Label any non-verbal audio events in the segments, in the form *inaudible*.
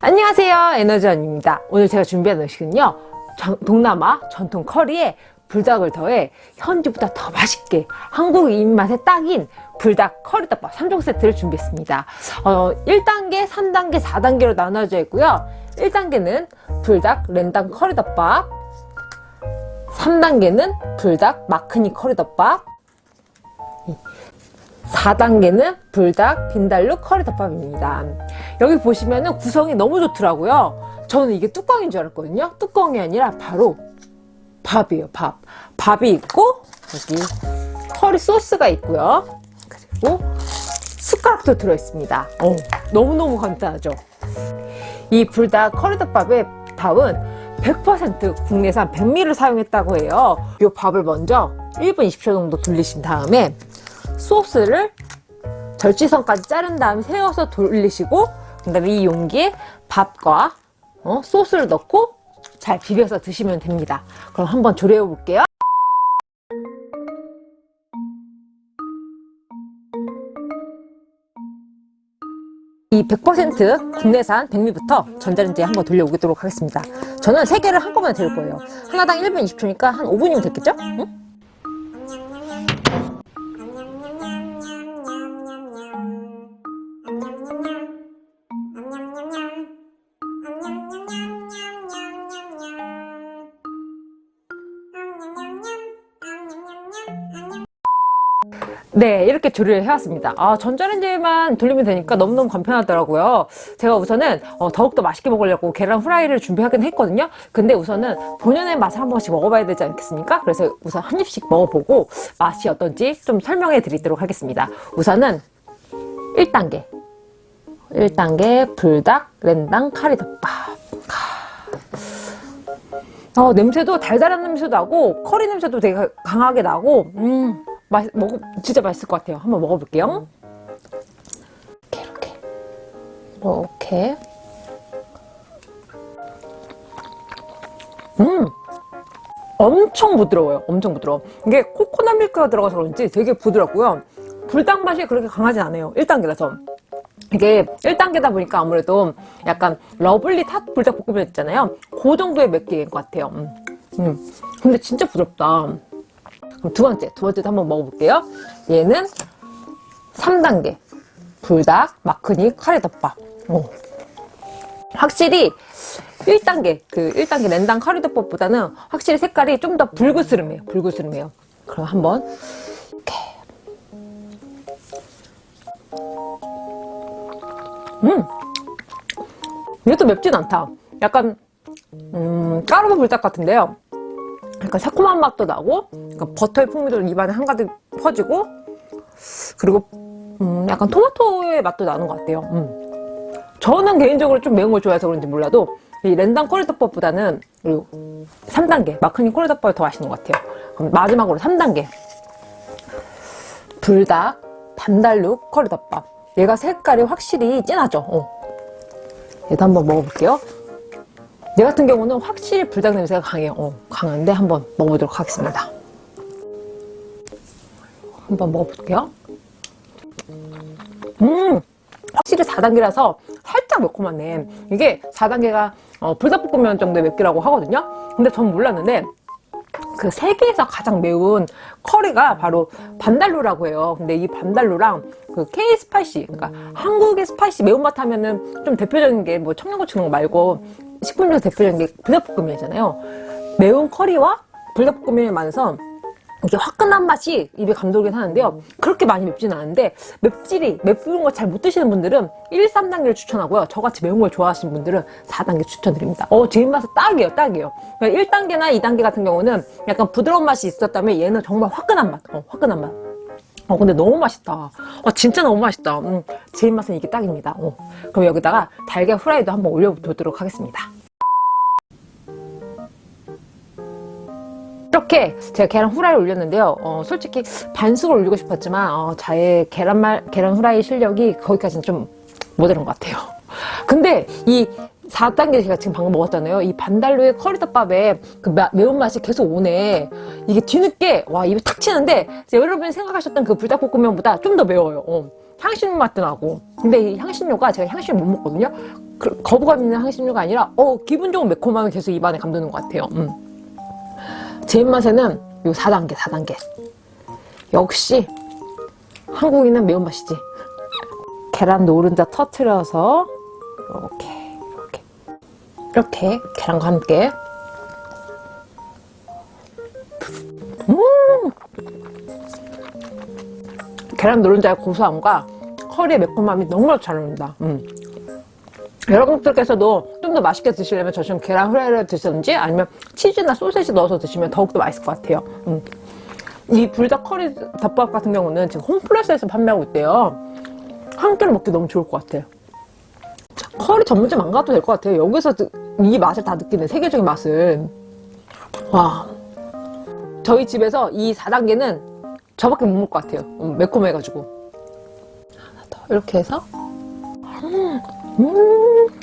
안녕하세요. 에너지원입니다. 오늘 제가 준비한 음식은요. 정- 동남아 전통 커리에 불닭을 더해 현지보다 더 맛있게 한국 입맛에 딱인 불닭 커리덮밥 3종 세트를 준비했습니다. 어, 1단계, 3단계, 4단계로 나눠져 있고요. 1단계는 불닭 랜당 커리덮밥 3단계는 불닭 마크니 커리덮밥 4단계는 불닭 빈달루 커리 덮밥입니다. 여기 보시면 은 구성이 너무 좋더라고요. 저는 이게 뚜껑인 줄 알았거든요. 뚜껑이 아니라 바로 밥이에요, 밥. 밥이 있고, 여기 커리 소스가 있고요. 그리고 숟가락도 들어있습니다. 어, 너무너무 간단하죠? 이 불닭 커리덮밥의 밥은 100% 국내산 백미를 사용했다고 해요. 이 밥을 먼저 1분 20초 정도 돌리신 다음에 소스를 절지선까지 자른 다음에 세워서 돌리시고 그 다음에 이 용기에 밥과 어, 소스를 넣고 잘 비벼서 드시면 됩니다. 그럼 한번 조리해 볼게요. 이 100% 국내산 백미부터 전자레인지에 한번 돌려오도록 하겠습니다. 저는 3개를 한꺼번에 데울 거예요. 하나당 1분 20초니까 한 5분이면 됐겠죠? 응? 네 이렇게 조리를 해왔습니다. 아 전자레인지만 돌리면 되니까 너무너무 간편하더라고요. 제가 우선은 어, 더욱더 맛있게 먹으려고 계란 후라이를 준비하긴 했거든요. 근데 우선은 본연의 맛을 한 번씩 먹어봐야 되지 않겠습니까? 그래서 우선 한 입씩 먹어보고 맛이 어떤지 좀 설명해 드리도록 하겠습니다. 우선은 1단계. 1단계 불닭 랜당 카리덮밥. 어, 냄새도 달달한 냄새도 나고 커리 냄새도 되게 강하게 나고 음 맛, 먹어, 진짜 맛있을 것 같아요. 한번 먹어볼게요. 이렇게, 이렇게. 이렇게. 음! 엄청 부드러워요. 엄청 부드러워. 이게 코코넛 밀크가 들어가서 그런지 되게 부드럽고요. 불닭 맛이 그렇게 강하진 않아요. 1단계라서. 이게 1단계다 보니까 아무래도 약간 lovely hot 불닭볶음면 있잖아요. 그 정도의 맵기인 것 같아요. 음. 음. 근데 진짜 부드럽다. 그럼 두 번째, 두 번째도 한번 먹어볼게요. 얘는 3단계 불닭 마크니 카레덮밥. 오. 확실히 1단계, 그 1단계 랜당 카레덮밥보다는 확실히 색깔이 좀 더 붉으스름해요. 붉으스름해요. 그럼 한번 이렇게 음! 이것도 맵진 않다. 약간 음, 까르보 불닭 같은데요. 약간 새콤한 맛도 나고 약간 버터의 풍미도 입안에 한가득 퍼지고 그리고 음, 약간 토마토의 맛도 나는 것 같아요. 음. 저는 개인적으로 좀 매운 걸 좋아해서 그런지 몰라도 이 랜당 꼬리덮밥보다는 그리고 3단계 마크니 꼬리덮밥이 더 맛있는 것 같아요. 그럼 마지막으로 3단계. 불닭 반달룩 커리덮밥. 얘가 색깔이 확실히 진하죠? 어. 얘도 한번 먹어볼게요 얘 같은 경우는 확실히 불닭 냄새가 강해요. 어, 강한데 한번 먹어보도록 하겠습니다. 한번 먹어볼게요. 음! 확실히 4단계라서 살짝 매콤하네. 이게 4단계가 어, 불닭볶음면 정도의 맵기라고 하거든요. 근데 전 몰랐는데 그 세계에서 가장 매운 커리가 바로 빈달루라고 해요. 근데 이 빈달루랑 그 K spicy, 그러니까 한국의 spicy 매운맛 하면은 좀 대표적인 게 뭐 청양고추 넣은 거 말고 식품 중에서 대표적인 게 불닭볶음면이잖아요. 매운 커리와 불닭볶음면이 만나서 이게 화끈한 맛이 입에 감돌긴 하는데요. 그렇게 많이 맵지는 않은데 맵찔이, 매운 거 잘 못 드시는 분들은 1, 3단계를 추천하고요. 저같이 매운 걸 좋아하시는 분들은 4단계 추천드립니다. 어, 제 입맛에 딱이에요, 딱이에요. 1단계나 그러니까 2단계 같은 경우는 약간 부드러운 맛이 있었다면 얘는 정말 화끈한 맛, 어, 화끈한 맛. 어 근데 너무 맛있다 어, 진짜 너무 맛있다 음, 제 입맛은 이게 딱입니다 어. 그럼 여기다가 달걀 후라이도 한번 올려보도록 하겠습니다 이렇게 제가 계란 후라이를 올렸는데요 어, 솔직히 반숙을 올리고 싶었지만 어, 저의 계란말, 계란 후라이 실력이 거기까지는 좀 모자란 것 같아요 *laughs* 근데 이 4단계 제가 지금 방금 먹었잖아요. 이 반달로의 커리덮밥에 그 마- 매운맛이 계속 오네. 이게 뒤늦게, 와, 입에 탁 치는데, 여러분이 생각하셨던 그 불닭볶음면보다 좀 더 매워요. 어. 향신료 맛도 나고. 근데 이 향신료가 제가 향신료 못 먹거든요. 그, 거부감 있는 향신료가 아니라, 어, 기분 좋은 매콤함이 계속 입안에 감도는 것 같아요. 음. 제 입맛에는 요 4단계, 4단계. 역시, 한국인은 매운맛이지. 계란 노른자 터트려서, 이렇게, 이렇게. 이렇게 계란과 함께 음! 계란 노른자의 고소함과 커리의 매콤함이 너무 잘 어울린다. 음. 여러분들께서도 좀 더 맛있게 드시려면 저처럼 계란 후라이를 드시든지 아니면 치즈나 소세지 넣어서 드시면 더욱더 맛있을 것 같아요. 음. 이 불닭 커리 덮밥 같은 경우는 지금 홈플러스에서 판매하고 있대요. 한 끼로 먹기 너무 좋을 것 같아요. 커리 전문점 안 가도 될 것 같아요. 여기서 드- 이 맛을 다 느끼는 세계적인 맛을. 와. 저희 집에서 이 4단계는 저밖에 못 먹을 것 같아요. 음, 매콤해가지고. 하나 더. 이렇게 해서. 음. 음.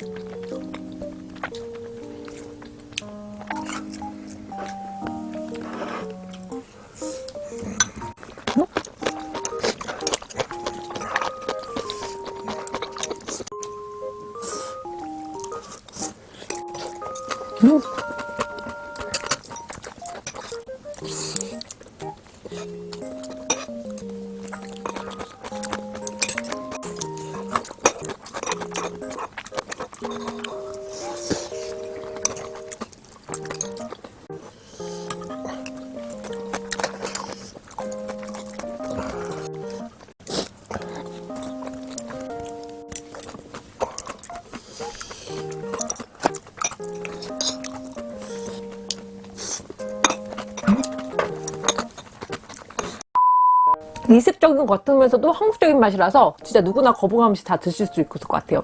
이색적인 것 같으면서도 한국적인 맛이라서 진짜 누구나 거부감 없이 다 드실 수 있을 것 같아요.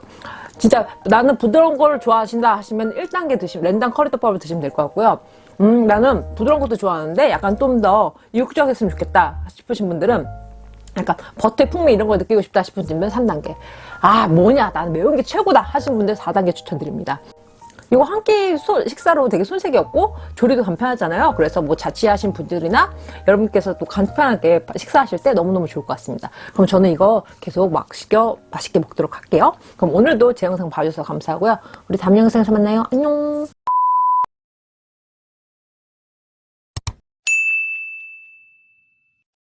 진짜 나는 부드러운 걸 좋아하신다 하시면 1단계 드시면 랜당 커리덮밥을 드시면 될 것 같고요. 음 나는 부드러운 것도 좋아하는데 약간 좀 더 이국적이었으면 좋겠다 싶으신 분들은 약간 버터의 풍미 이런 걸 느끼고 싶다 싶은 분들은 3단계. 아 뭐냐 나는 매운 게 최고다 하신 분들 4단계 추천드립니다. 이거 한 끼 식사로 되게 손색이 없고 조리도 간편하잖아요. 그래서 뭐 자취하신 분들이나 여러분께서 또 간편하게 식사하실 때 너무너무 좋을 것 같습니다. 그럼 저는 이거 계속 맛있게, 맛있게 먹도록 할게요. 그럼 오늘도 제 영상 봐주셔서 감사하고요. 우리 다음 영상에서 만나요. 안녕!